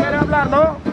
quiere hablar, ¿no?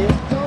you.